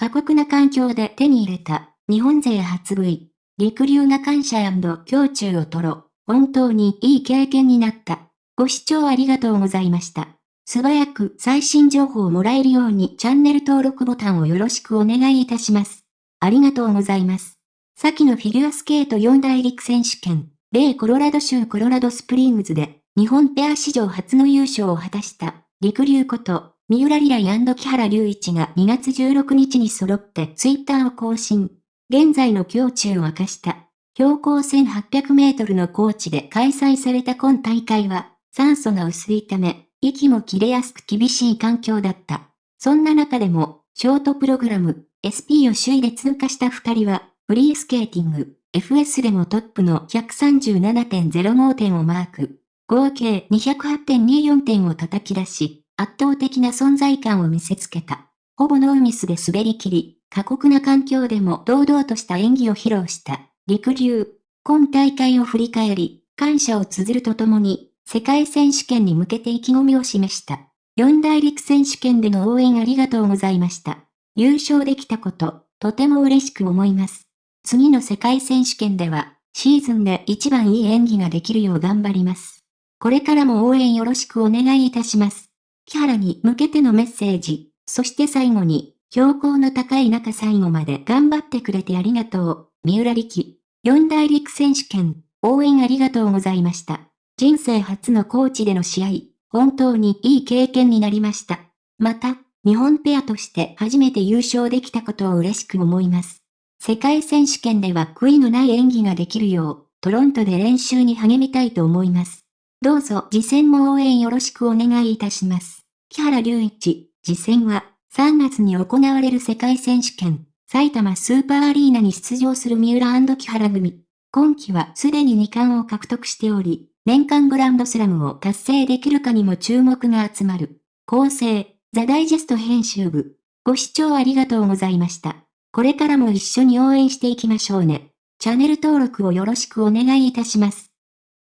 過酷な環境で手に入れた、日本勢初 V、陸流が感謝胸中を取ろ、本当にいい経験になった。ご視聴ありがとうございました。素早く最新情報をもらえるようにチャンネル登録ボタンをよろしくお願いいたします。ありがとうございます。先のフィギュアスケート四大陸選手権、米コロラド州コロラドスプリングズで、日本ペア史上初の優勝を果たした、陸流こと、三浦リライ木原隆一が2月16日に揃ってツイッターを更新。現在の胸中を明かした。標高1800メートルの高地で開催された今大会は、酸素が薄いため、息も切れやすく厳しい環境だった。そんな中でも、ショートプログラム、SP を首位で通過した二人は、フリースケーティング、FS でもトップの137.05点をマーク。合計208.24点を叩き出し、圧倒的な存在感を見せつけた。ほぼノーミスで滑り切り、過酷な環境でも堂々とした演技を披露した。陸流。今大会を振り返り、感謝を綴るとともに、世界選手権に向けて意気込みを示した。四大陸選手権での応援ありがとうございました。優勝できたこと、とても嬉しく思います。次の世界選手権では、シーズンで一番いい演技ができるよう頑張ります。これからも応援よろしくお願いいたします。木原に向けてのメッセージ、そして最後に、標高の高い中最後まで頑張ってくれてありがとう、三浦力。四大陸選手権、応援ありがとうございました。人生初のコーチでの試合、本当にいい経験になりました。また、日本ペアとして初めて優勝できたことを嬉しく思います。世界選手権では悔いのない演技ができるよう、トロントで練習に励みたいと思います。どうぞ次戦も応援よろしくお願いいたします。木原隆一、次戦は3月に行われる世界選手権、埼玉スーパーアリーナに出場する三浦木原組。今季はすでに2冠を獲得しており、年間グランドスラムを達成できるかにも注目が集まる。構成、ザ・ダイジェスト編集部。ご視聴ありがとうございました。これからも一緒に応援していきましょうね。チャンネル登録をよろしくお願いいたします。